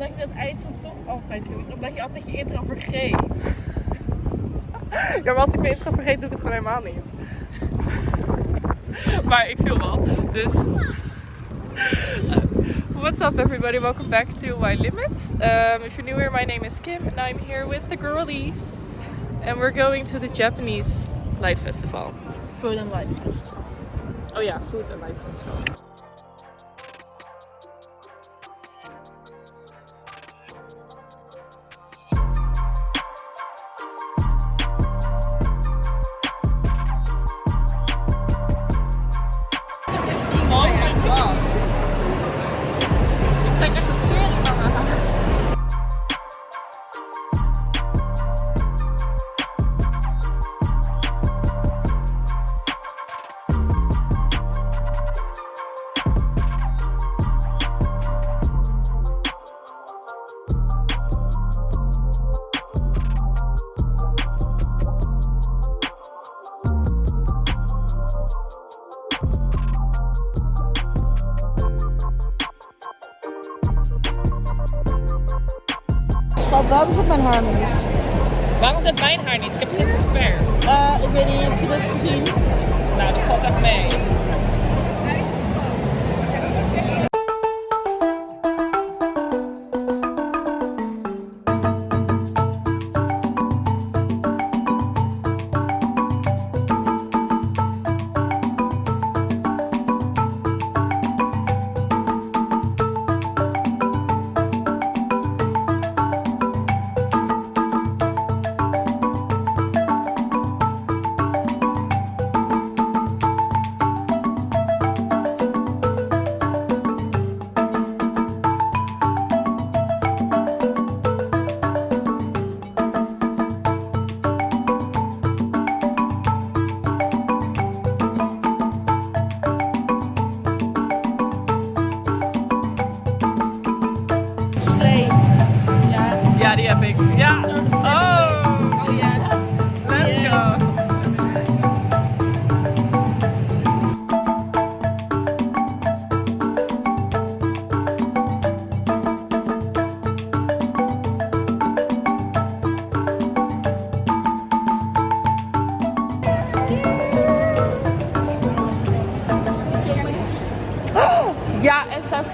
omdat je dat eindsom toch altijd doet. Omdat je altijd je intro vergeet. Ja, maar als ik mijn intro vergeet, doe ik het gewoon helemaal niet. maar ik viel wel. Dus. What's up, everybody? Welcome back to My Limits. Um, if you're new here, my name is Kim, and I'm here with the girlies. And we're going to the Japanese Light Festival. Food and Light Festival. Oh yeah, Food and Light Festival. Schat, waarom zit mijn haar niet? Waarom zit mijn haar niet? Ik heb gisteren geverfd. Eh, ik weet niet, heb je dit gezien? Nou, dat valt echt mee.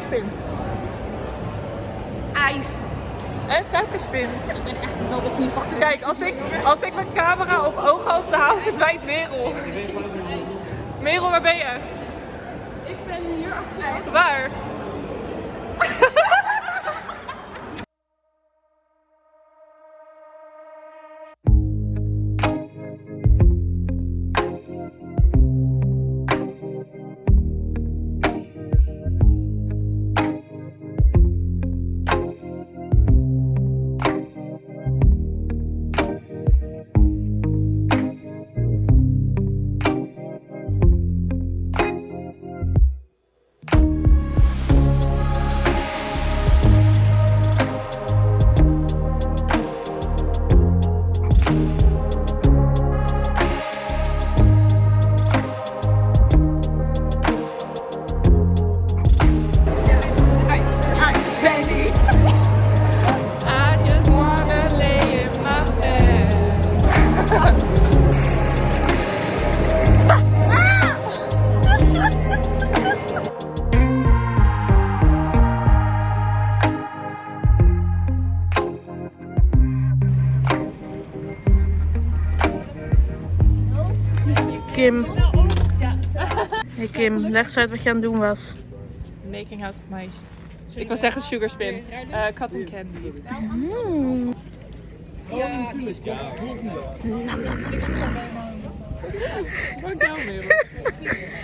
Suikerspin. IJs. En suikerspin. Ik ben echt wel de goede factor. Kijk, als ik, als ik mijn camera op ooghoogte hou, verdwijnt Merel. Merel, waar ben je? Ik ben hier achter. Waar? Kim. Hey Kim, leg eens uit wat je aan het doen was. Making out of my... Ik wil zeggen sugar spin. Uh, cotton candy. Mm. Merel.